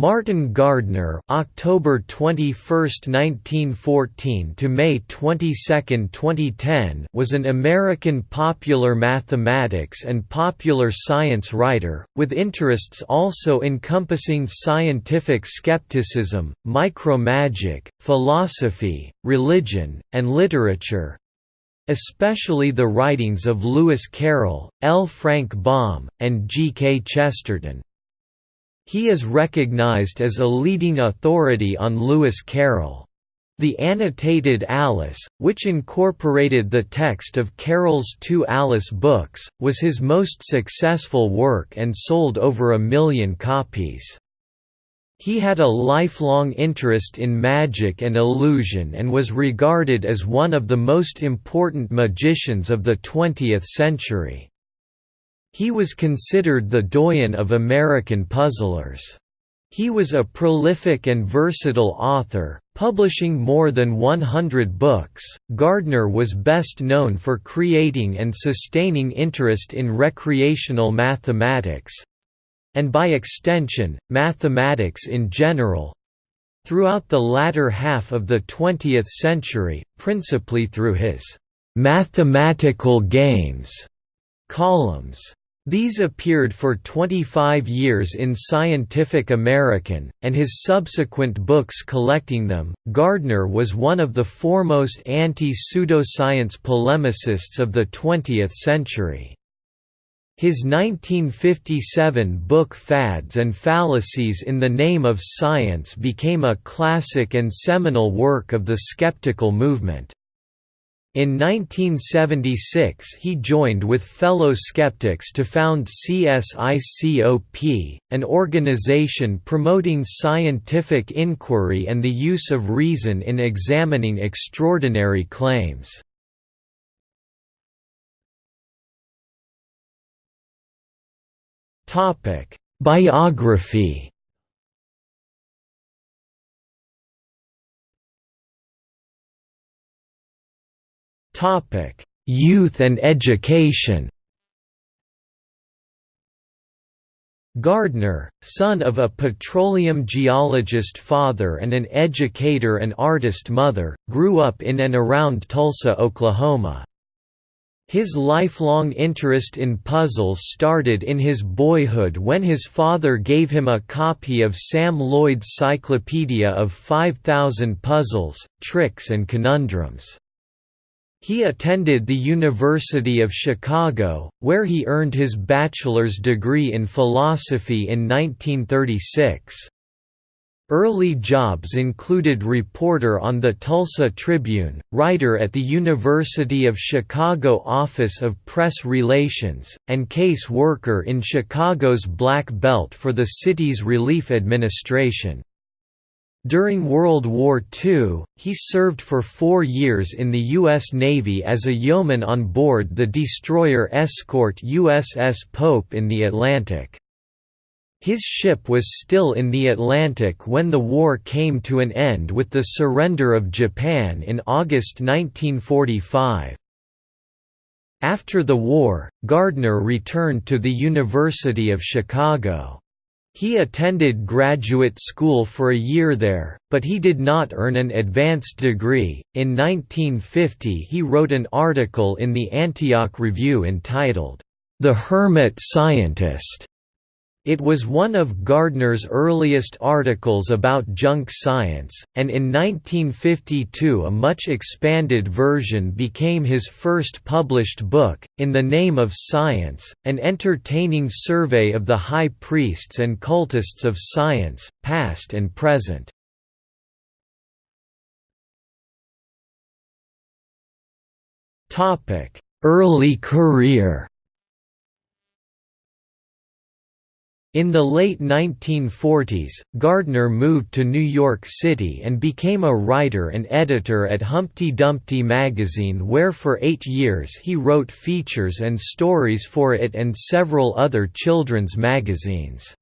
Martin Gardner (October 21, 1914 to May 22, 2010) was an American popular mathematics and popular science writer, with interests also encompassing scientific skepticism, micromagic, philosophy, religion, and literature, especially the writings of Lewis Carroll, L. Frank Baum, and G. K. Chesterton. He is recognized as a leading authority on Lewis Carroll. The annotated Alice, which incorporated the text of Carroll's two Alice books, was his most successful work and sold over a million copies. He had a lifelong interest in magic and illusion and was regarded as one of the most important magicians of the 20th century. He was considered the doyen of American puzzlers. He was a prolific and versatile author, publishing more than 100 books. Gardner was best known for creating and sustaining interest in recreational mathematics and by extension, mathematics in general throughout the latter half of the 20th century, principally through his mathematical games columns. These appeared for 25 years in Scientific American, and his subsequent books collecting them. Gardner was one of the foremost anti pseudoscience polemicists of the 20th century. His 1957 book Fads and Fallacies in the Name of Science became a classic and seminal work of the skeptical movement. In 1976 he joined with fellow skeptics to found CSICOP, an organization promoting scientific inquiry and the use of reason in examining extraordinary claims. Biography Youth and education. Gardner, son of a petroleum geologist father and an educator and artist mother, grew up in and around Tulsa, Oklahoma. His lifelong interest in puzzles started in his boyhood when his father gave him a copy of Sam Loyd's Cyclopedia of 5,000 Puzzles, Tricks and Conundrums. He attended the University of Chicago, where he earned his bachelor's degree in philosophy in 1936. Early jobs included reporter on the Tulsa Tribune, writer at the University of Chicago Office of Press Relations, and case worker in Chicago's Black Belt for the city's Relief Administration. During World War II, he served for four years in the U.S. Navy as a yeoman on board the destroyer escort USS Pope in the Atlantic. His ship was still in the Atlantic when the war came to an end with the surrender of Japan in August 1945. After the war, Gardner returned to the University of Chicago. He attended graduate school for a year there, but he did not earn an advanced degree. In 1950, he wrote an article in the Antioch Review entitled, The Hermit Scientist, it was one of Gardner's earliest articles about junk science, and in 1952 a much expanded version became his first published book, In the Name of Science, an entertaining survey of the high priests and cultists of science, past and present. Early career In the late 1940s, Gardner moved to New York City and became a writer and editor at Humpty Dumpty magazine where for eight years he wrote features and stories for it and several other children's magazines.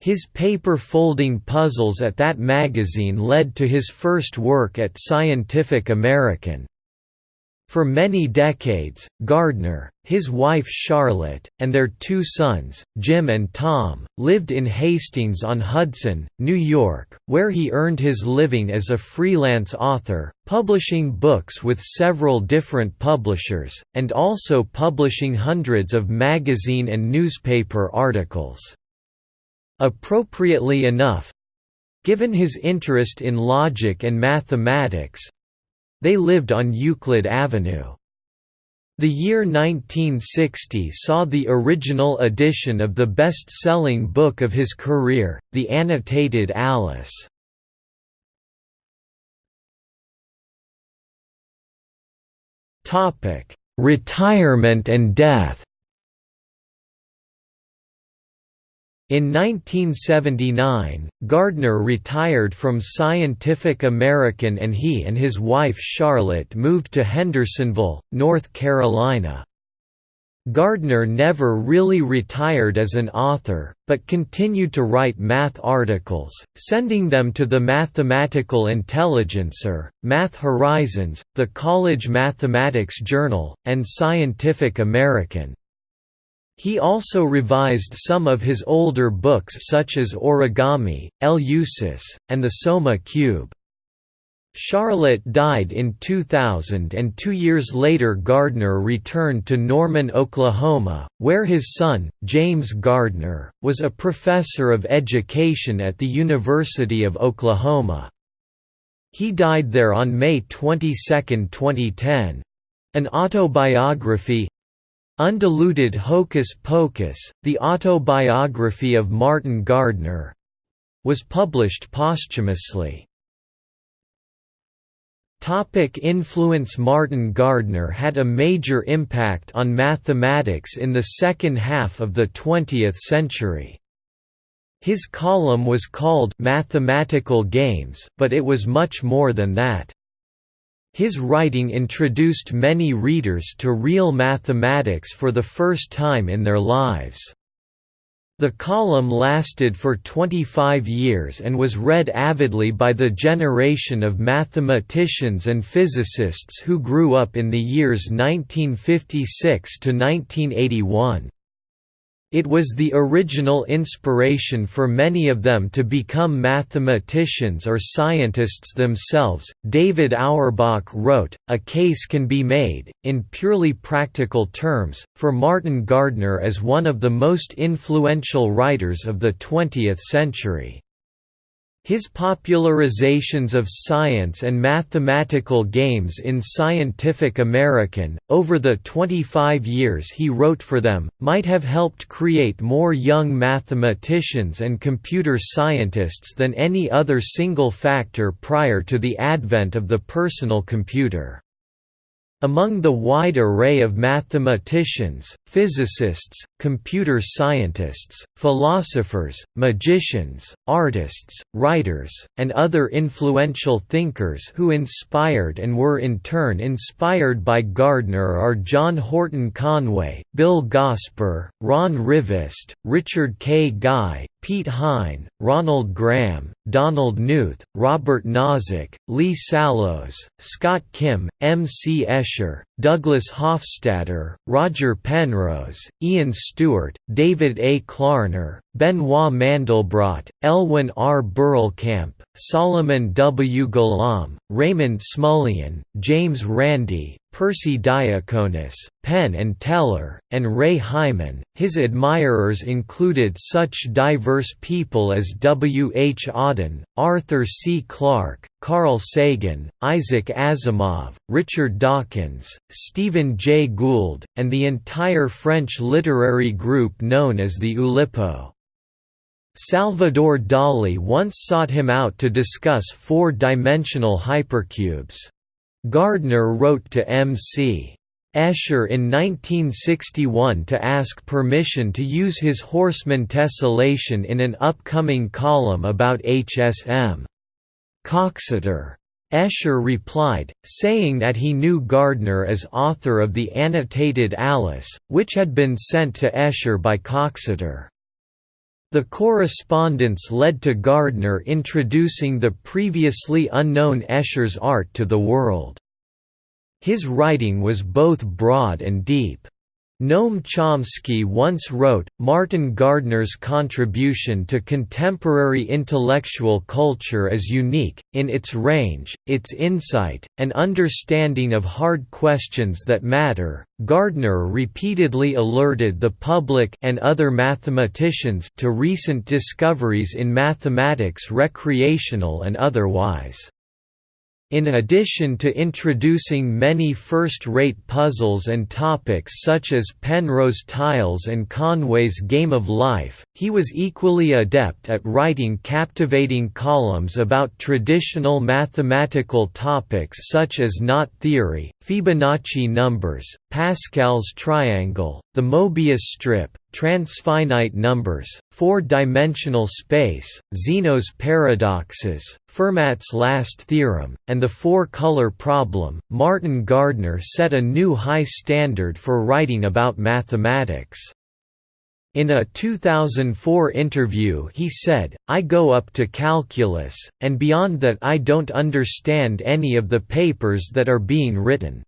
His paper folding puzzles at that magazine led to his first work at Scientific American. For many decades, Gardner, his wife Charlotte, and their two sons, Jim and Tom, lived in Hastings-on-Hudson, New York, where he earned his living as a freelance author, publishing books with several different publishers, and also publishing hundreds of magazine and newspaper articles. Appropriately enough—given his interest in logic and mathematics, they lived on Euclid Avenue. The year 1960 saw the original edition of the best-selling book of his career, The Annotated Alice. Retirement and death In 1979, Gardner retired from Scientific American and he and his wife Charlotte moved to Hendersonville, North Carolina. Gardner never really retired as an author, but continued to write math articles, sending them to the Mathematical Intelligencer, Math Horizons, the College Mathematics Journal, and Scientific American. He also revised some of his older books such as Origami, Eleusis, and the Soma Cube. Charlotte died in 2000 and two years later Gardner returned to Norman, Oklahoma, where his son, James Gardner, was a professor of education at the University of Oklahoma. He died there on May 22, 2010. An autobiography, Undiluted Hocus Pocus, the autobiography of Martin Gardner was published posthumously. Topic influence Martin Gardner had a major impact on mathematics in the second half of the 20th century. His column was called Mathematical Games, but it was much more than that. His writing introduced many readers to real mathematics for the first time in their lives. The column lasted for 25 years and was read avidly by the generation of mathematicians and physicists who grew up in the years 1956 to 1981. It was the original inspiration for many of them to become mathematicians or scientists themselves. David Auerbach wrote, A case can be made, in purely practical terms, for Martin Gardner as one of the most influential writers of the 20th century. His popularizations of science and mathematical games in Scientific American, over the 25 years he wrote for them, might have helped create more young mathematicians and computer scientists than any other single factor prior to the advent of the personal computer. Among the wide array of mathematicians, physicists, computer scientists, philosophers, magicians, artists, writers, and other influential thinkers who inspired and were in turn inspired by Gardner are John Horton Conway, Bill Gosper, Ron Rivest, Richard K. Guy, Piet Hein, Ronald Graham, Donald Knuth, Robert Nozick, Lee Sallows, Scott Kim, M. C. Escher, Douglas Hofstadter, Roger Penrose, Ian Stewart, David A. Klarner, Benoit Mandelbrot, Elwyn R. Berlekamp, Solomon W. Golomb, Raymond Smullyan, James Randi, Persi Diaconis, Penn and Teller, and Ray Hyman. His admirers included such diverse people as W. H. Auden, Arthur C. Clarke, Carl Sagan, Isaac Asimov, Richard Dawkins, Stephen Jay Gould, and the entire French literary group known as the Oulipo. Salvador Dali once sought him out to discuss four-dimensional hypercubes. Gardner wrote to M.C. Escher in 1961 to ask permission to use his Horseman tessellation in an upcoming column about HSM. Coxeter. Escher replied, saying that he knew Gardner as author of the annotated Alice, which had been sent to Escher by Coxeter. The correspondence led to Gardner introducing the previously unknown Escher's art to the world. His writing was both broad and deep. Noam Chomsky once wrote, Martin Gardner's contribution to contemporary intellectual culture is unique, in its range, its insight, and understanding of hard questions that matter. Gardner repeatedly alerted the public and other mathematicians to recent discoveries in mathematics recreational and otherwise. In addition to introducing many first-rate puzzles and topics such as Penrose tiles and Conway's Game of Life, he was equally adept at writing captivating columns about traditional mathematical topics such as knot theory, Fibonacci numbers, Pascal's triangle, the Mobius strip, transfinite numbers, four-dimensional space, Zeno's paradoxes, Fermat's last theorem, and the four-color problem. Martin Gardner set a new high standard for writing about mathematics. In a 2004 interview he said, I go up to calculus, and beyond that I don't understand any of the papers that are being written.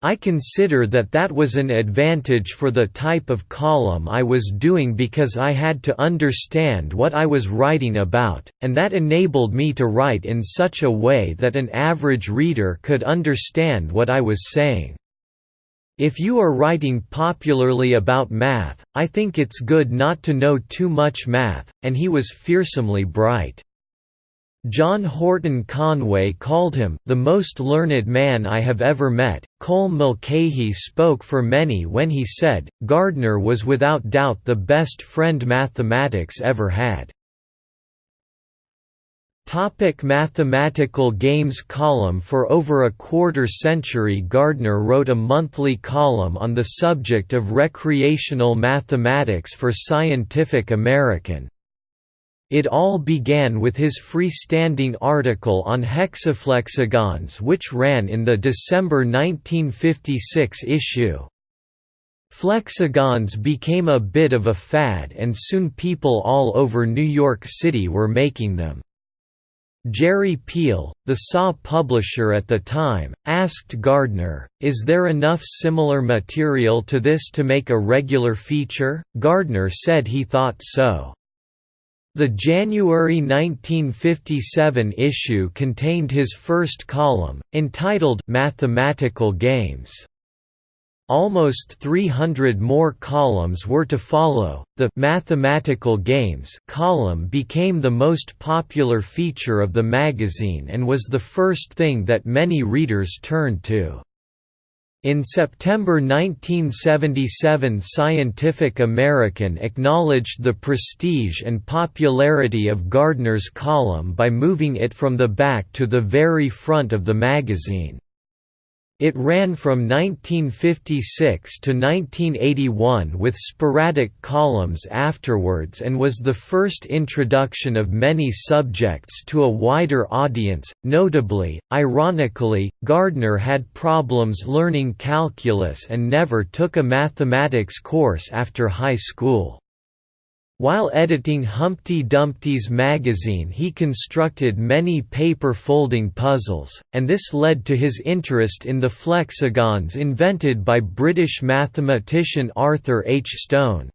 I consider that that was an advantage for the type of column I was doing because I had to understand what I was writing about, and that enabled me to write in such a way that an average reader could understand what I was saying. If you are writing popularly about math, I think it's good not to know too much math, and he was fearsomely bright. John Horton Conway called him, the most learned man I have ever met. Colm Mulcahy spoke for many when he said, Gardner was without doubt the best friend mathematics ever had. Topic mathematical games column For over a quarter century Gardner wrote a monthly column on the subject of recreational mathematics for Scientific American. It all began with his freestanding article on hexaflexagons which ran in the December 1956 issue. Flexagons became a bit of a fad and soon people all over New York City were making them. Jerry Piel, the SAW publisher at the time, asked Gardner, is there enough similar material to this to make a regular feature? Gardner said he thought so. The January 1957 issue contained his first column, entitled Mathematical Games. Almost 300 more columns were to follow. The Mathematical Games column became the most popular feature of the magazine and was the first thing that many readers turned to. In September 1977 Scientific American acknowledged the prestige and popularity of Gardner's column by moving it from the back to the very front of the magazine. It ran from 1956 to 1981 with sporadic columns afterwards and was the first introduction of many subjects to a wider audience. Notably, ironically, Gardner had problems learning calculus and never took a mathematics course after high school. While editing Humpty Dumpty's magazine he constructed many paper folding puzzles, and this led to his interest in the flexagons invented by British mathematician Arthur H. Stone.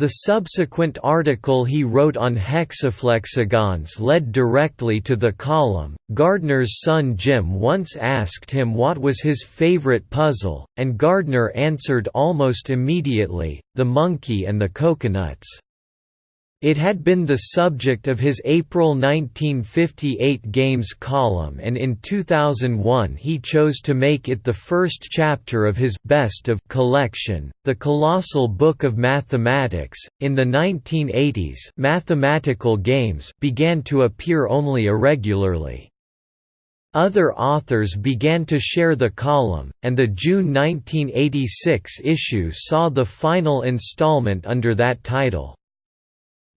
The subsequent article he wrote on hexaflexagons led directly to the column. Gardner's son Jim once asked him what was his favorite puzzle, and Gardner answered almost immediately the monkey and the coconuts. It had been the subject of his April 1958 Games column and in 2001 he chose to make it the first chapter of his Best of collection, The Colossal Book of Mathematics. In the 1980s, mathematical games began to appear only irregularly. Other authors began to share the column, and the June 1986 issue saw the final installment under that title.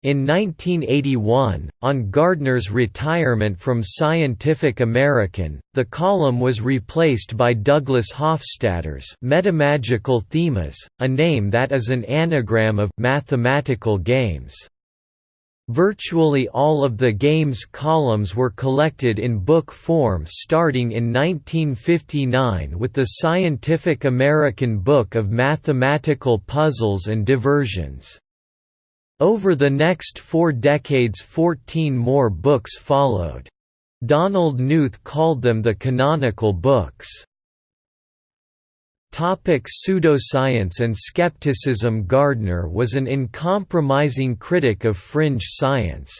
In 1981, on Gardner's retirement from Scientific American, the column was replaced by Douglas Hofstadter's Metamagical Themas, a name that is an anagram of «mathematical games». Virtually all of the game's columns were collected in book form starting in 1959 with the Scientific American Book of Mathematical Puzzles and Diversions. Over the next four decades 14 more books followed. Donald Knuth called them the canonical books. Topic pseudoscience and skepticism Gardner was an uncompromising critic of fringe science.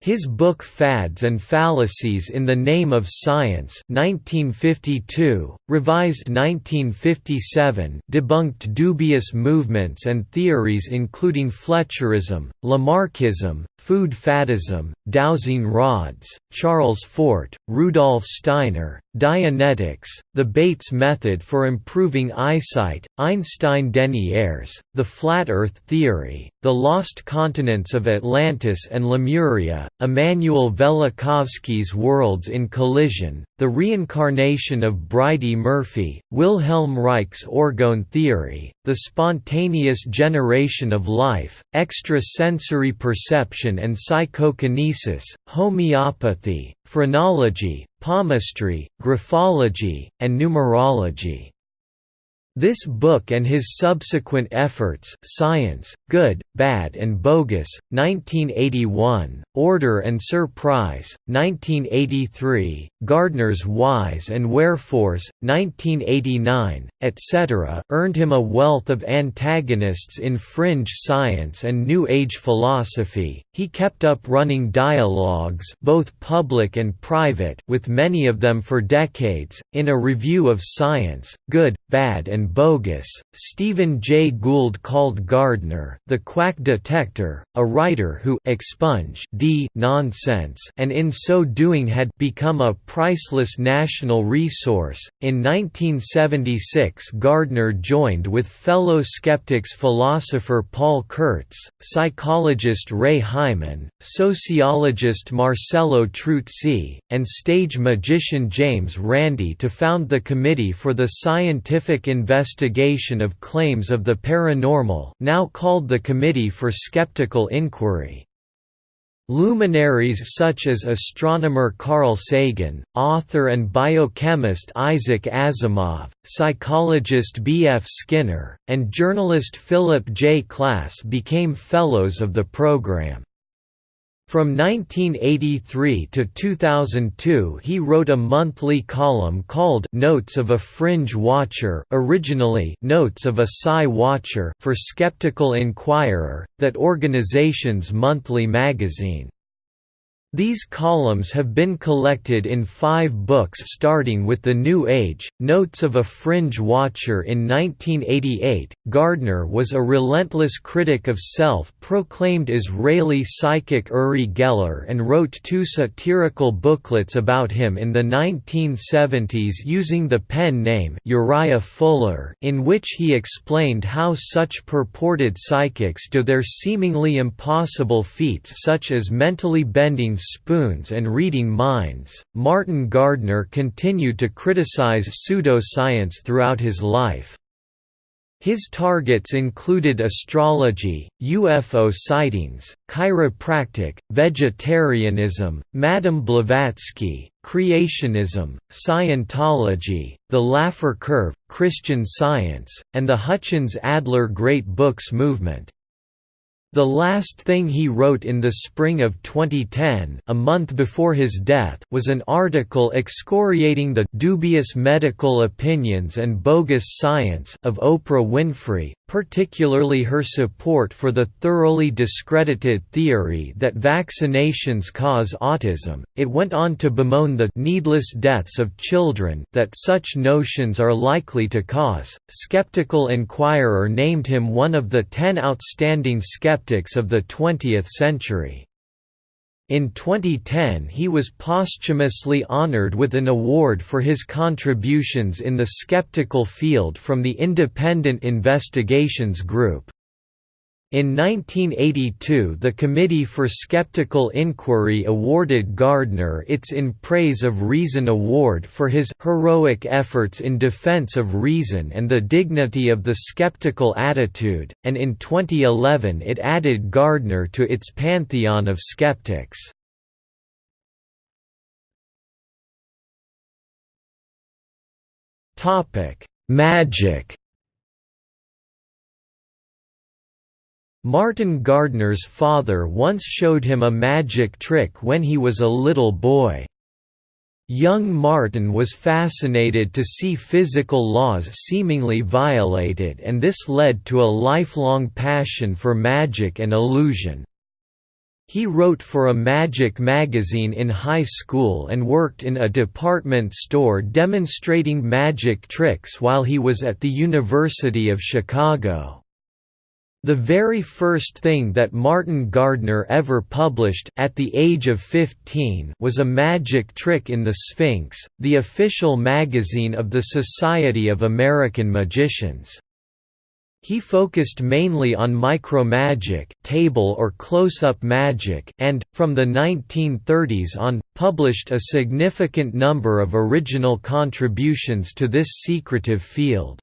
His book Fads and Fallacies in the Name of Science 1952, revised 1957 debunked dubious movements and theories including Fletcherism, Lamarckism, food faddism, dowsing rods, Charles Fort, Rudolf Steiner, Dianetics, the Bates method for improving eyesight, Einstein-Deniers, the flat Earth theory, the lost continents of Atlantis and Lemuria, Immanuel Velikovsky's Worlds in Collision, the reincarnation of Bridey-Murphy, Wilhelm Reich's orgone theory, the spontaneous generation of life, extrasensory perception and psychokinesis, homeopathy, phrenology, palmistry, graphology, and numerology. This book and his subsequent efforts Science, Good, Bad and Bogus, 1981, Order and Surprise, 1983, Gardner's Whys and Wherefores, 1989, etc. earned him a wealth of antagonists in fringe science and New Age philosophy. He kept up running dialogues both public and private with many of them for decades. In a review of Science, Good, Bad and bogus. Stephen Jay Gould called Gardner the quack detector, a writer who expunged d nonsense and in so doing had become a priceless national resource. In 1976, Gardner joined with fellow skeptics philosopher Paul Kurtz, psychologist Ray Hyman, sociologist Marcello Truzzi, and stage magician James Randi to found the Committee for the Scientific Investigation investigation of claims of the paranormal now called the Committee for Skeptical Inquiry. Luminaries such as astronomer Carl Sagan, author and biochemist Isaac Asimov, psychologist B. F. Skinner, and journalist Philip J. Klass became Fellows of the program. From 1983 to 2002 he wrote a monthly column called Notes of a Fringe Watcher originally Notes of a Psi Watcher for Skeptical Inquirer, that organization's monthly magazine. These columns have been collected in five books starting with The New Age, Notes of a Fringe Watcher in 1988. Gardner was a relentless critic of self-proclaimed Israeli psychic Uri Geller and wrote two satirical booklets about him in the 1970s using the pen name Uriah Fuller in which he explained how such purported psychics do their seemingly impossible feats such as mentally bending spoons and reading minds. Martin Gardner continued to criticize pseudoscience throughout his life. His targets included astrology, UFO sightings, chiropractic, vegetarianism, Madame Blavatsky, creationism, Scientology, the Laffer curve, Christian science, and the Hutchins-Adler Great Books movement. The last thing he wrote in the spring of 2010 a month before his death was an article excoriating the «dubious medical opinions and bogus science» of Oprah Winfrey, particularly her support for the thoroughly discredited theory that vaccinations cause autism. It went on to bemoan the needless deaths of children that such notions are likely to cause. Skeptical Inquirer named him one of the 10 outstanding skeptics of the 20th century. In 2010 he was posthumously honored with an award for his contributions in the skeptical field from the Independent Investigations Group. In 1982 the Committee for Skeptical Inquiry awarded Gardner its In Praise of Reason Award for his «heroic efforts in defense of reason and the dignity of the skeptical attitude», and in 2011 it added Gardner to its pantheon of skeptics. Magic Martin Gardner's father once showed him a magic trick when he was a little boy. Young Martin was fascinated to see physical laws seemingly violated and this led to a lifelong passion for magic and illusion. He wrote for a magic magazine in high school and worked in a department store demonstrating magic tricks while he was at the University of Chicago. The very first thing that Martin Gardner ever published, at the age of 15 was a magic trick in the Sphinx, the official magazine of the Society of American Magicians. He focused mainly on micromagic table or close-up magic and, from the 1930s on, published a significant number of original contributions to this secretive field.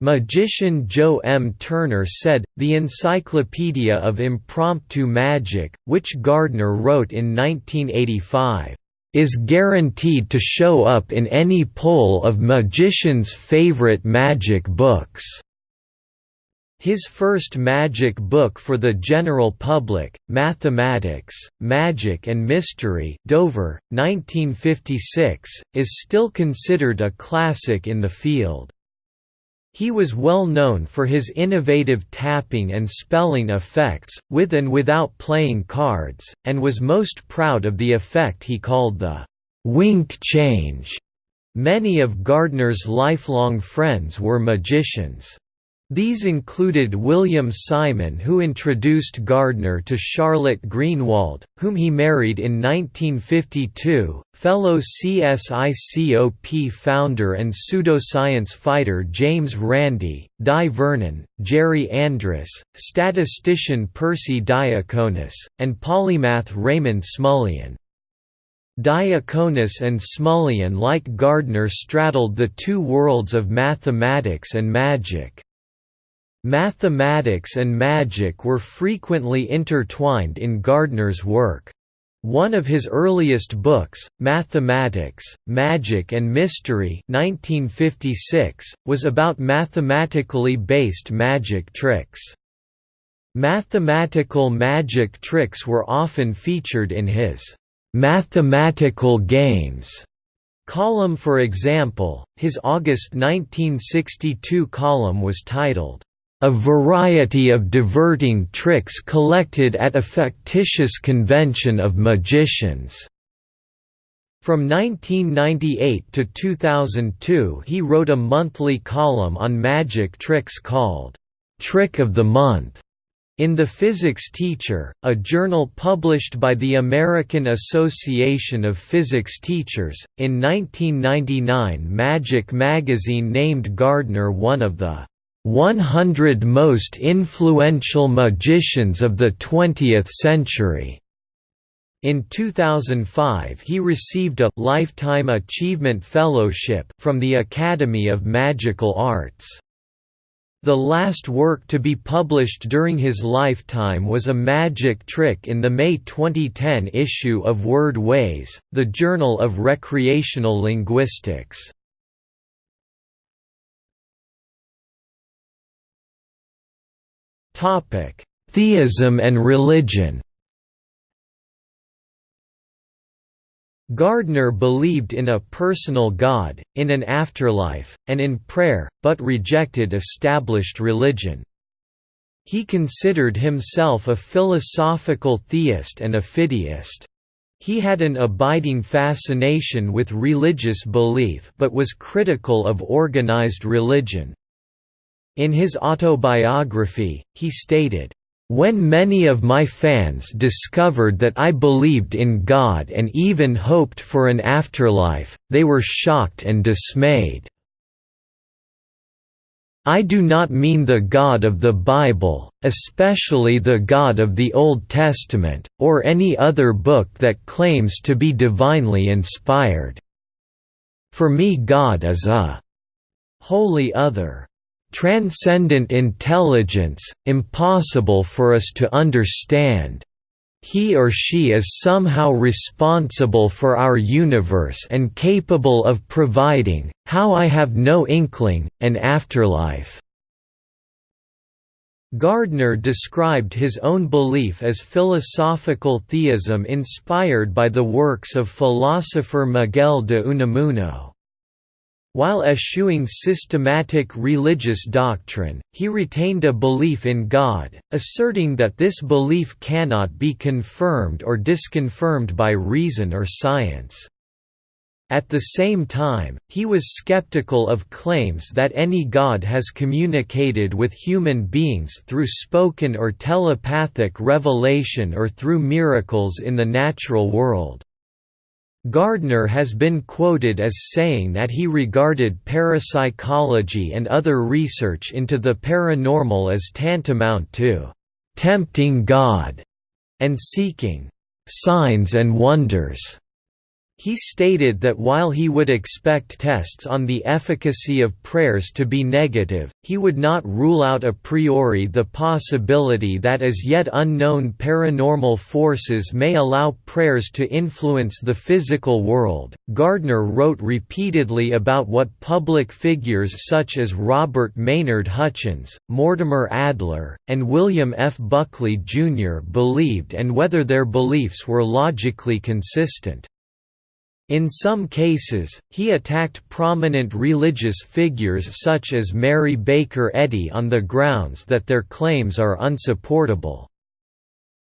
Magician Joe M. Turner said, the Encyclopedia of Impromptu Magic, which Gardner wrote in 1985, "...is guaranteed to show up in any poll of magicians' favorite magic books." His first magic book for the general public, Mathematics, Magic and Mystery Dover, 1956, is still considered a classic in the field. He was well known for his innovative tapping and spelling effects, with and without playing cards, and was most proud of the effect he called the «wink change». Many of Gardner's lifelong friends were magicians. These included William Simon who introduced Gardner to Charlotte Greenwald, whom he married in 1952, fellow CSICOP founder and pseudoscience fighter James Randi, Dai Vernon, Jerry Andrus, statistician Persi Diaconis, and polymath Raymond Smullyan. Diaconis and Smullyan like Gardner straddled the two worlds of mathematics and magic. Mathematics and magic were frequently intertwined in Gardner's work. One of his earliest books, Mathematics, Magic and Mystery 1956, was about mathematically based magic tricks. Mathematical magic tricks were often featured in his «mathematical games» column for example, his August 1962 column was titled, a variety of diverting tricks collected at a factitious convention of magicians. From 1998 to 2002 he wrote a monthly column on magic tricks called, "'Trick of the Month' in The Physics Teacher, a journal published by the American Association of Physics Teachers. In 1999, Magic magazine named Gardner one of the 100 Most Influential Magicians of the Twentieth Century. In 2005 he received a Lifetime Achievement Fellowship from the Academy of Magical Arts. The last work to be published during his lifetime was a magic trick in the May 2010 issue of Word Ways, the Journal of Recreational Linguistics. Theism and religion Gardner believed in a personal God, in an afterlife, and in prayer, but rejected established religion. He considered himself a philosophical theist and a fideist. He had an abiding fascination with religious belief but was critical of organized religion. In his autobiography, he stated, when many of my fans discovered that I believed in God and even hoped for an afterlife, they were shocked and dismayed. I do not mean the God of the Bible, especially the God of the Old Testament, or any other book that claims to be divinely inspired. For me God is a wholly other, transcendent intelligence, impossible for us to understand, he or she is somehow responsible for our universe and capable of providing, how I have no inkling, an afterlife." Gardner described his own belief as philosophical theism inspired by the works of philosopher Miguel de Unamuno. While eschewing systematic religious doctrine, he retained a belief in God, asserting that this belief cannot be confirmed or disconfirmed by reason or science. At the same time, he was skeptical of claims that any god has communicated with human beings through spoken or telepathic revelation or through miracles in the natural world. Gardner has been quoted as saying that he regarded parapsychology and other research into the paranormal as tantamount to tempting God and seeking signs and wonders. He stated that while he would expect tests on the efficacy of prayers to be negative, he would not rule out a priori the possibility that as yet unknown paranormal forces may allow prayers to influence the physical world. Gardner wrote repeatedly about what public figures such as Robert Maynard Hutchins, Mortimer Adler, and William F. Buckley, Jr. believed and whether their beliefs were logically consistent. In some cases, he attacked prominent religious figures such as Mary Baker Eddy on the grounds that their claims are unsupportable.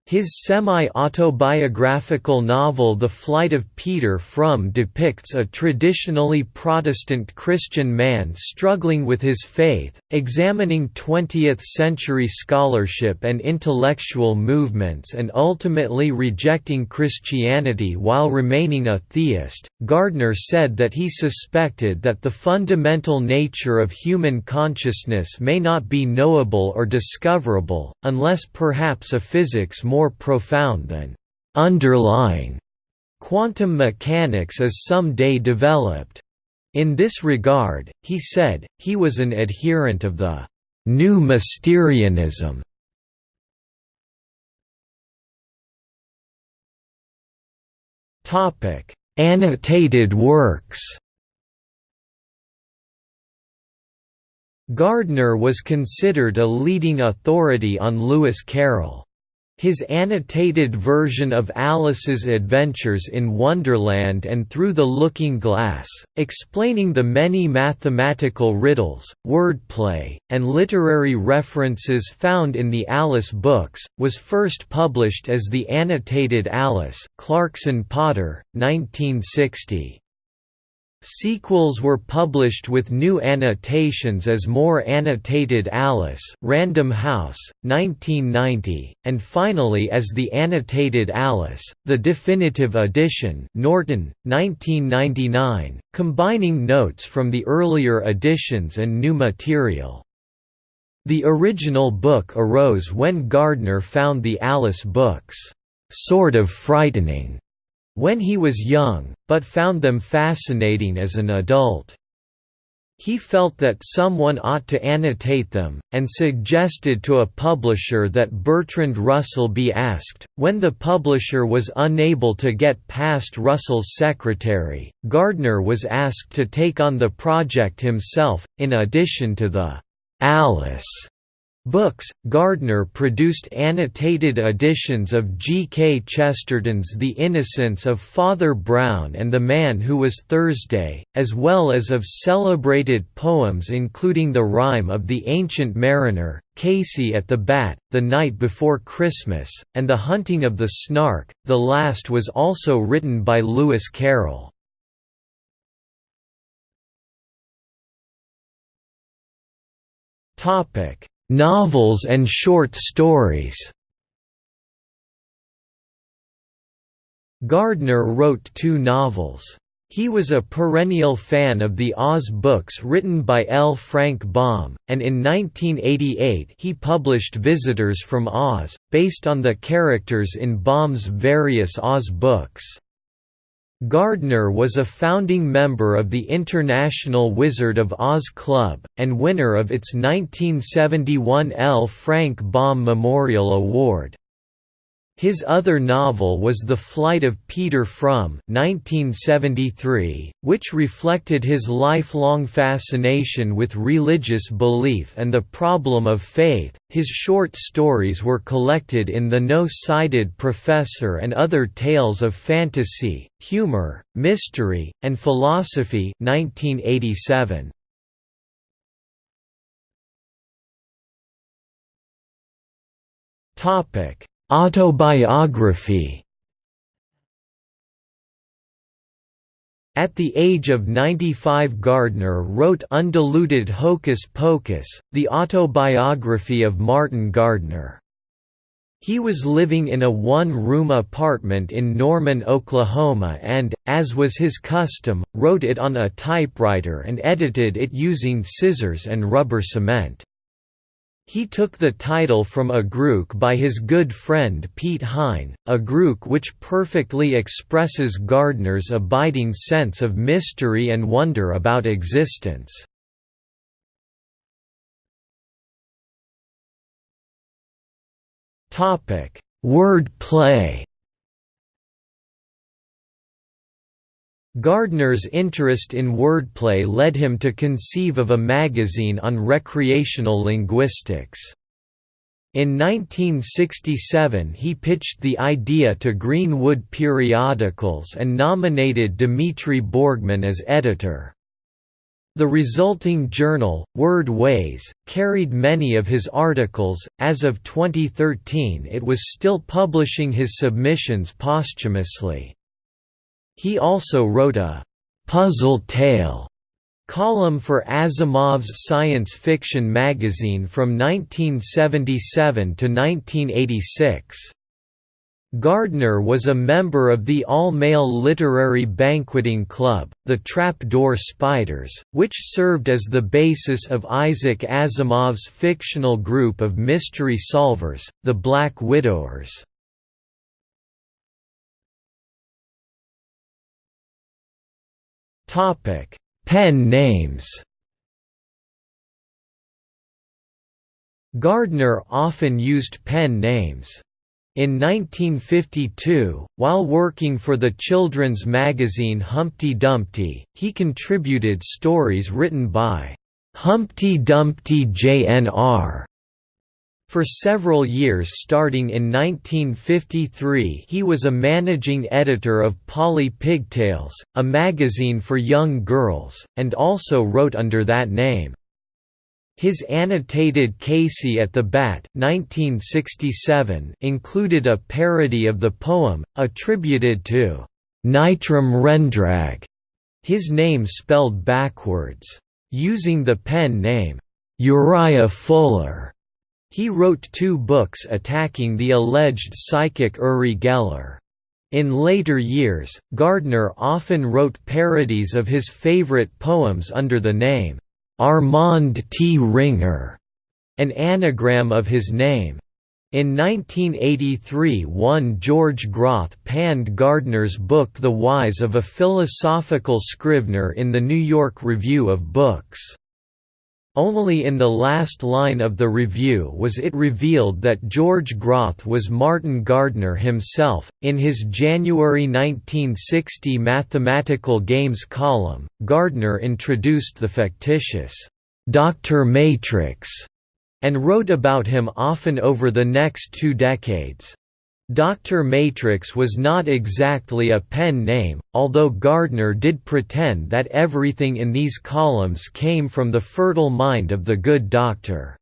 His semi-autobiographical novel The Flight of Peter Fromm depicts a traditionally Protestant Christian man struggling with his faith, examining 20th-century scholarship and intellectual movements and ultimately rejecting Christianity while remaining a theist. Gardner said that he suspected that the fundamental nature of human consciousness may not be knowable or discoverable, unless perhaps a physics more profound than underlying quantum mechanics is someday developed. In this regard, he said, he was an adherent of the new Mysterianism. Annotated works Gardner was considered a leading authority on Lewis Carroll. His annotated version of Alice's Adventures in Wonderland and Through the Looking Glass, explaining the many mathematical riddles, wordplay, and literary references found in the Alice books, was first published as The Annotated Alice Clarkson Potter, 1960. Sequels were published with new annotations as More Annotated Alice Random House, 1990, and finally as The Annotated Alice, the definitive edition Norton, 1999, combining notes from the earlier editions and new material. The original book arose when Gardner found the Alice books, "...sort of frightening." When he was young, but found them fascinating as an adult. He felt that someone ought to annotate them, and suggested to a publisher that Bertrand Russell be asked. When the publisher was unable to get past Russell's secretary, Gardner was asked to take on the project himself, in addition to the Alice Books, Gardner produced annotated editions of G. K. Chesterton's The Innocence of Father Brown and The Man Who Was Thursday, as well as of celebrated poems including The Rime of the Ancient Mariner, Casey at the Bat, The Night Before Christmas, and The Hunting of the Snark, the last was also written by Lewis Carroll. Topic Novels and short stories Gardner wrote two novels. He was a perennial fan of the Oz books written by L. Frank Baum, and in 1988 he published Visitors from Oz, based on the characters in Baum's various Oz books. Gardner was a founding member of the International Wizard of Oz Club, and winner of its 1971 L. Frank Baum Memorial Award. His other novel was The Flight of Peter 1973, which reflected his lifelong fascination with religious belief and the problem of faith. His short stories were collected in The No-Sided Professor and Other Tales of Fantasy, Humor, Mystery, and Philosophy 1987. Topic Autobiography At the age of 95 Gardner wrote Undiluted Hocus Pocus, the autobiography of Martin Gardner. He was living in a one-room apartment in Norman, Oklahoma and, as was his custom, wrote it on a typewriter and edited it using scissors and rubber cement. He took the title from a Grook by his good friend Piet Hein, a Grook which perfectly expresses Gardner's abiding sense of mystery and wonder about existence. Word play Gardner's interest in wordplay led him to conceive of a magazine on recreational linguistics. In 1967 he pitched the idea to Greenwood Periodicals and nominated Dmitri Borgmann as editor. The resulting journal, Word Ways, carried many of his articles. As of 2013, it was still publishing his submissions posthumously. He also wrote a «puzzle tale» column for Asimov's science fiction magazine from 1977 to 1986. Gardner was a member of the all-male literary banqueting club, the Trapdoor Spiders, which served as the basis of Isaac Asimov's fictional group of mystery solvers, the Black Widowers. Topic: Pen names. Gardner often used pen names. In 1952, while working for the children's magazine Humpty Dumpty, he contributed stories written by Humpty Dumpty Jr. For several years starting in 1953 he was a managing editor of Polly Pigtails, a magazine for young girls, and also wrote under that name. His annotated Casey at the Bat 1967 included a parody of the poem, attributed to Nitram Rendrag, his name spelled backwards. Using the pen name, Uriah Fuller, he wrote two books attacking the alleged psychic Uri Geller. In later years, Gardner often wrote parodies of his favorite poems under the name, Armand T. Ringer, an anagram of his name. In 1983 one George Groth panned Gardner's book The Whys of a Philosophical Scrivener in the New York Review of Books. Only in the last line of the review was it revealed that George Groth was Martin Gardner himself. In his January 1960 Mathematical Games column, Gardner introduced the fictitious Dr. Matrix and wrote about him often over the next two decades. Dr. Matrix was not exactly a pen name, although Gardner did pretend that everything in these columns came from the fertile mind of the good doctor.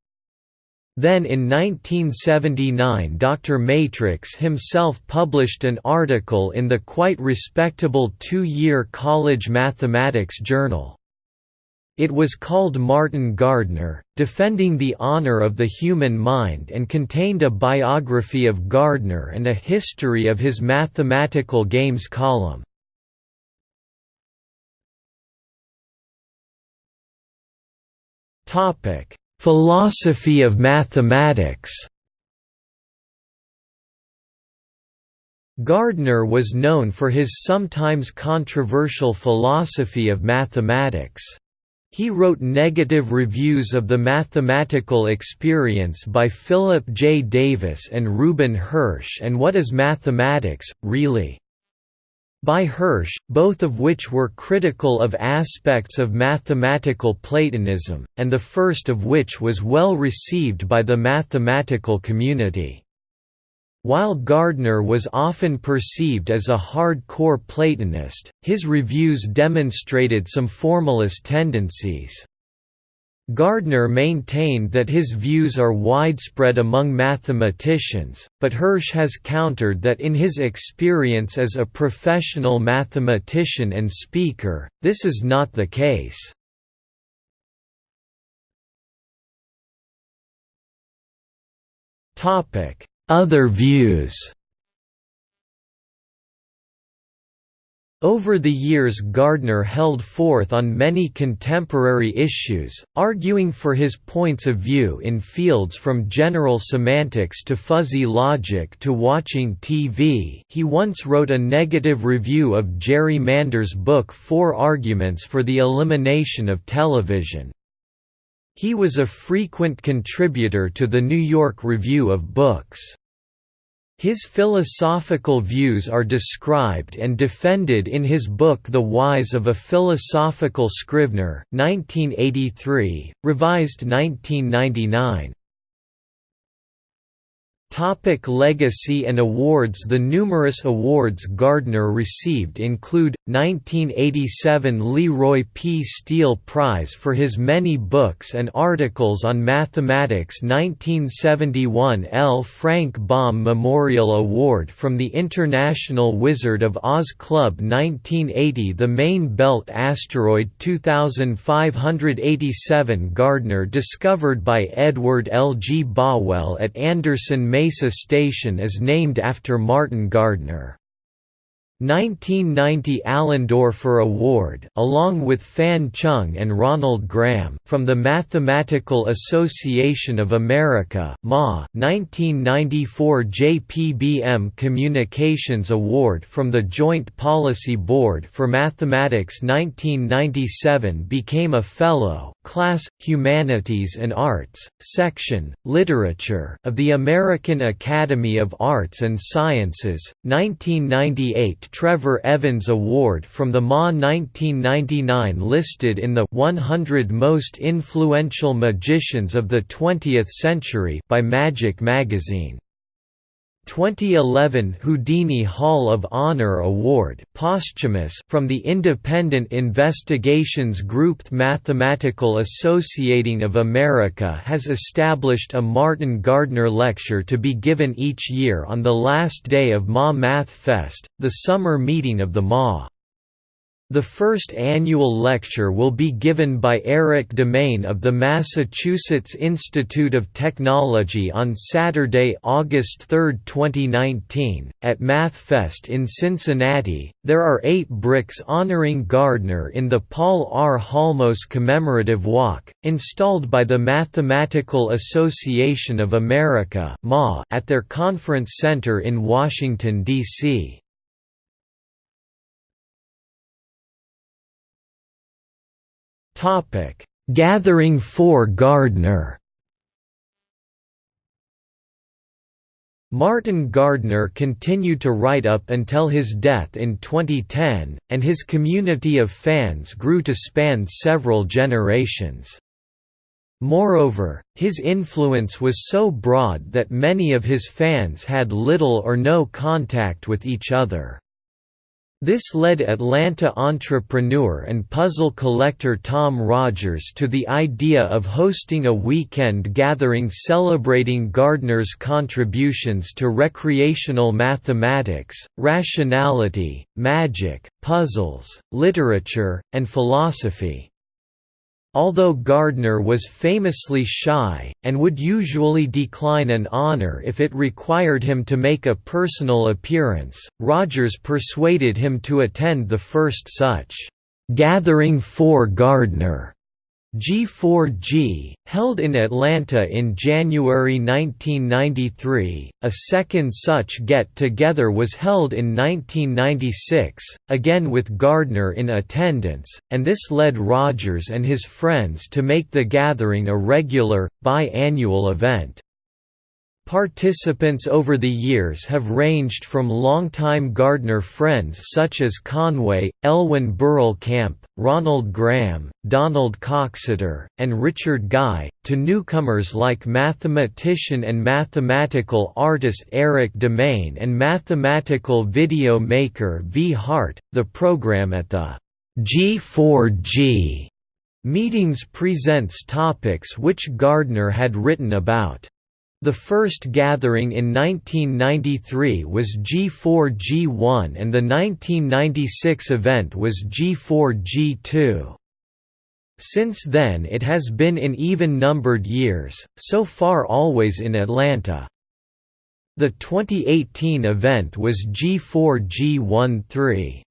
Then in 1979 Dr. Matrix himself published an article in the quite respectable two-year college mathematics journal. It was called Martin Gardner, defending the honor of the human mind and contained a biography of Gardner and a history of his mathematical games column. Philosophy of mathematics Gardner was known for his sometimes controversial philosophy of mathematics. He wrote negative reviews of the mathematical experience by Philip J. Davis and Reuben Hersh and What is Mathematics, Really? by Hersh, both of which were critical of aspects of mathematical Platonism, and the first of which was well received by the mathematical community. While Gardner was often perceived as a hardcore Platonist, his reviews demonstrated some formalist tendencies. Gardner maintained that his views are widespread among mathematicians, but Hersh has countered that in his experience as a professional mathematician and speaker, this is not the case. Topic: other views Over the years Gardner held forth on many contemporary issues, arguing for his points of view in fields from general semantics to fuzzy logic to watching TV he once wrote a negative review of Jerry Mander's book Four Arguments for the Elimination of Television. He was a frequent contributor to the New York Review of Books. His philosophical views are described and defended in his book The Whys of a Philosophical Scrivener 1983, revised 1999. Topic legacy and awards The numerous awards Gardner received include, 1987 Leroy P. Steele Prize for his many books and articles on mathematics 1971 L. Frank Baum Memorial Award from the International Wizard of Oz Club 1980 The Main Belt Asteroid 2587 Gardner discovered by Edward L. G. Bowell at Anderson Mesa Station is named after Martin Gardner. 1990 Allendorfer Award along with Fan Chung and Ronald Graham, from the Mathematical Association of America MA, 1994 JPBM Communications Award from the Joint Policy Board for Mathematics 1997 became a Fellow, Class, Humanities and Arts, Section, Literature of the American Academy of Arts and Sciences, 1998 Trevor Evans Award from the MA 1999 listed in the 100 Most Influential Magicians of the Twentieth Century by Magic Magazine. 2011 Houdini Hall of Honor Award posthumous from the Independent Investigations Group Mathematical Associating of America has established a Martin Gardner Lecture to be given each year on the last day of MA Math Fest, the summer meeting of the MA. The first annual lecture will be given by Erik Demaine of the Massachusetts Institute of Technology on Saturday, August 3, 2019, at MathFest in Cincinnati. There are eight bricks honoring Gardner in the Paul R. Halmos Commemorative Walk, installed by the Mathematical Association of America at their conference center in Washington, D.C. Topic: Gathering for Gardner. Martin Gardner continued to write up until his death in 2010, and his community of fans grew to span several generations. Moreover, his influence was so broad that many of his fans had little or no contact with each other. This led Atlanta entrepreneur and puzzle collector Tom Rogers to the idea of hosting a weekend gathering celebrating Gardner's contributions to recreational mathematics, rationality, magic, puzzles, literature, and philosophy. Although Gardner was famously shy, and would usually decline an honor if it required him to make a personal appearance, Rogers persuaded him to attend the first such, "'Gathering for Gardner' G4G, held in Atlanta in January 1993, a second such get-together was held in 1996, again with Gardner in attendance, and this led Rogers and his friends to make the gathering a regular, bi-annual event. Participants over the years have ranged from longtime Gardner friends such as Conway, Elwyn Camp, Ronald Graham, Donald Coxeter, and Richard Guy, to newcomers like mathematician and mathematical artist Erik Demaine and mathematical video maker Vi Hart. The program at the G4G meetings presents topics which Gardner had written about. The first gathering in 1993 was G4G1 and the 1996 event was G4G2. Since then it has been in even-numbered years, so far always in Atlanta. The 2018 event was G4G13.